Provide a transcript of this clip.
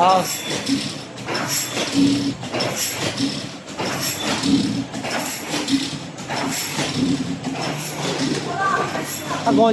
好，他跟我